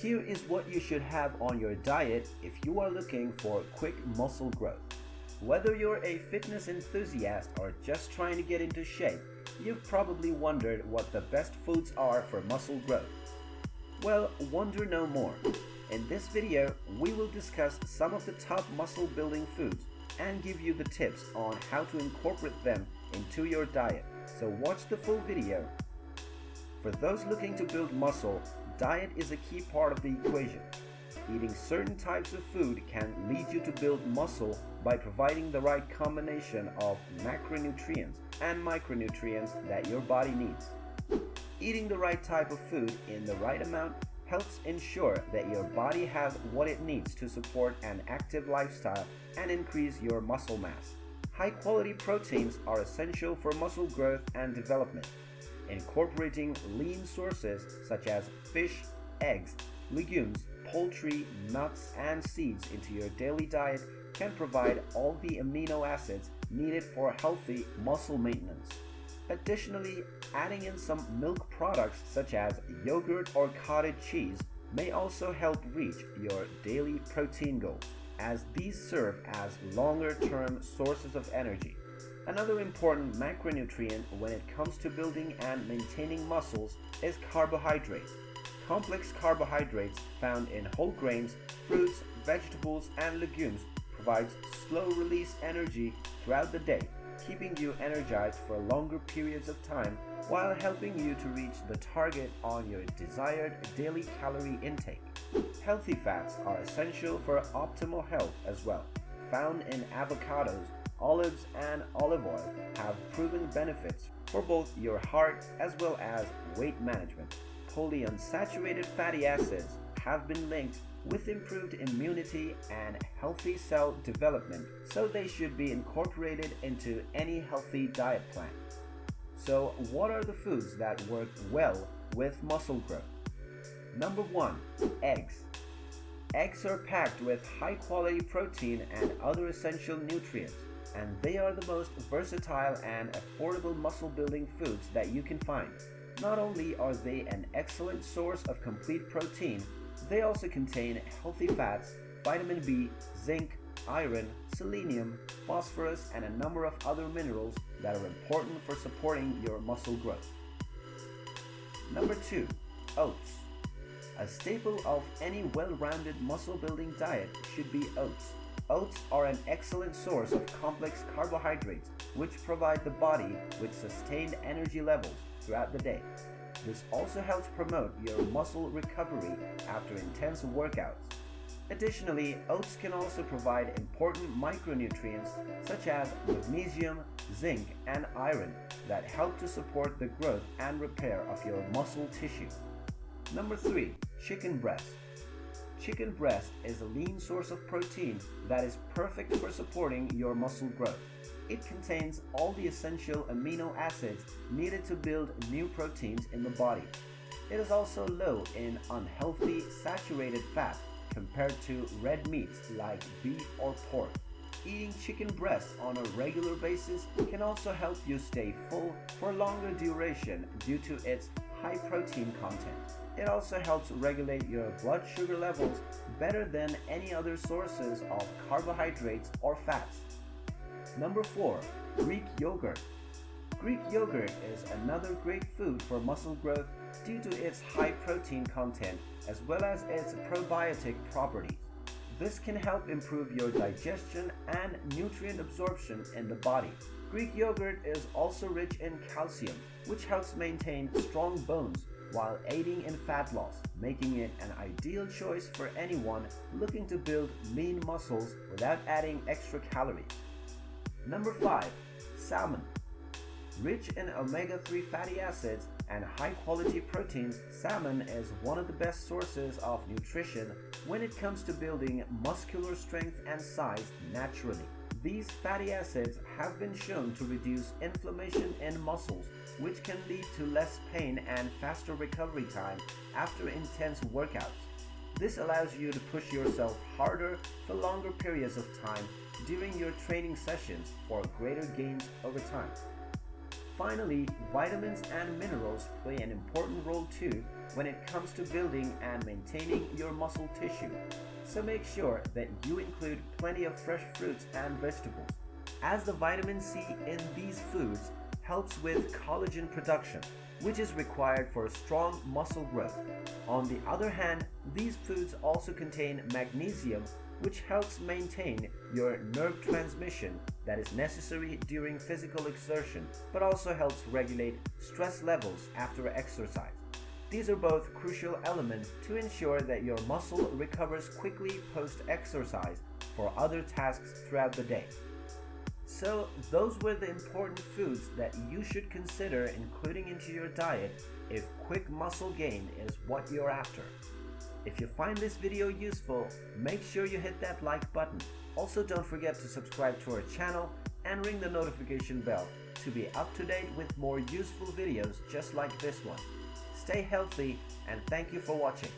Here is what you should have on your diet if you are looking for quick muscle growth. Whether you're a fitness enthusiast or just trying to get into shape, you've probably wondered what the best foods are for muscle growth. Well, wonder no more. In this video, we will discuss some of the top muscle building foods and give you the tips on how to incorporate them into your diet. So watch the full video. For those looking to build muscle, diet is a key part of the equation. Eating certain types of food can lead you to build muscle by providing the right combination of macronutrients and micronutrients that your body needs. Eating the right type of food in the right amount helps ensure that your body has what it needs to support an active lifestyle and increase your muscle mass. High quality proteins are essential for muscle growth and development. Incorporating lean sources such as fish, eggs, legumes, poultry, nuts, and seeds into your daily diet can provide all the amino acids needed for healthy muscle maintenance. Additionally, adding in some milk products such as yogurt or cottage cheese may also help reach your daily protein goals, as these serve as longer-term sources of energy. Another important macronutrient when it comes to building and maintaining muscles is carbohydrates. Complex carbohydrates found in whole grains, fruits, vegetables, and legumes provides slow-release energy throughout the day, keeping you energized for longer periods of time while helping you to reach the target on your desired daily calorie intake. Healthy fats are essential for optimal health as well. Found in avocados, olives, and olive oil have proven benefits for both your heart as well as weight management. Polyunsaturated fatty acids have been linked with improved immunity and healthy cell development, so they should be incorporated into any healthy diet plan. So, what are the foods that work well with muscle growth? Number 1. Eggs. Eggs are packed with high quality protein and other essential nutrients, and they are the most versatile and affordable muscle building foods that you can find. Not only are they an excellent source of complete protein, they also contain healthy fats, vitamin B, zinc, iron, selenium, phosphorus, and a number of other minerals that are important for supporting your muscle growth. Number 2. Oats. A staple of any well-rounded muscle-building diet should be oats. Oats are an excellent source of complex carbohydrates which provide the body with sustained energy levels throughout the day. This also helps promote your muscle recovery after intense workouts. Additionally, oats can also provide important micronutrients such as magnesium, zinc, and iron that help to support the growth and repair of your muscle tissue. Number 3. Chicken breast. Chicken breast is a lean source of protein that is perfect for supporting your muscle growth. It contains all the essential amino acids needed to build new proteins in the body. It is also low in unhealthy saturated fat compared to red meats like beef or pork. Eating chicken breast on a regular basis can also help you stay full for longer duration due to its high protein content. It also helps regulate your blood sugar levels better than any other sources of carbohydrates or fats. Number 4. Greek Yogurt Greek yogurt is another great food for muscle growth due to its high protein content as well as its probiotic properties. This can help improve your digestion and nutrient absorption in the body. Greek yogurt is also rich in calcium, which helps maintain strong bones while aiding in fat loss, making it an ideal choice for anyone looking to build lean muscles without adding extra calories. Number 5. Salmon Rich in omega-3 fatty acids and high-quality proteins, salmon is one of the best sources of nutrition when it comes to building muscular strength and size naturally. These fatty acids have been shown to reduce inflammation in muscles, which can lead to less pain and faster recovery time after intense workouts. This allows you to push yourself harder for longer periods of time during your training sessions for greater gains over time. Finally, vitamins and minerals play an important role too when it comes to building and maintaining your muscle tissue. So make sure that you include plenty of fresh fruits and vegetables, as the vitamin C in these foods helps with collagen production, which is required for strong muscle growth. On the other hand, these foods also contain magnesium, which helps maintain your nerve transmission that is necessary during physical exertion, but also helps regulate stress levels after exercise. These are both crucial elements to ensure that your muscle recovers quickly post-exercise for other tasks throughout the day. So those were the important foods that you should consider including into your diet if quick muscle gain is what you're after. If you find this video useful, make sure you hit that like button. Also don't forget to subscribe to our channel and ring the notification bell to be up to date with more useful videos just like this one. Stay healthy and thank you for watching.